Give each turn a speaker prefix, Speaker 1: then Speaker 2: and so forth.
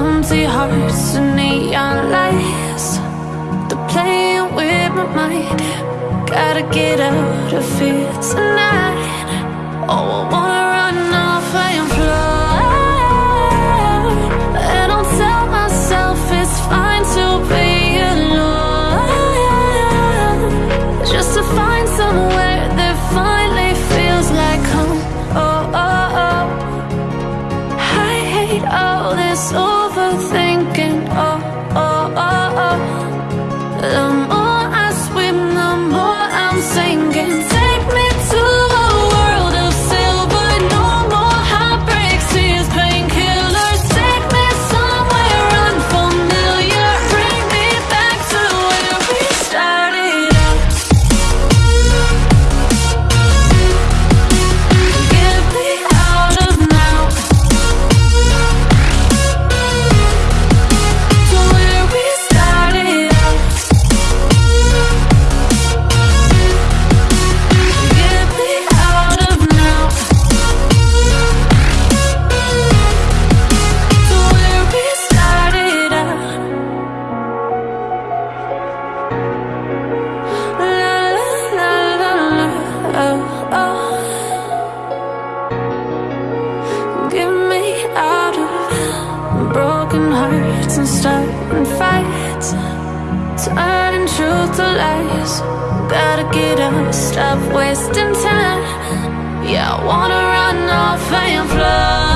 Speaker 1: hearts and neon lights. They're playing with my mind. Gotta get out of here tonight. Oh, I wanna Oh. Get me out of broken hearts and starting fights, turning truth to lies. Gotta get up, stop wasting time. Yeah, I wanna run off and fly.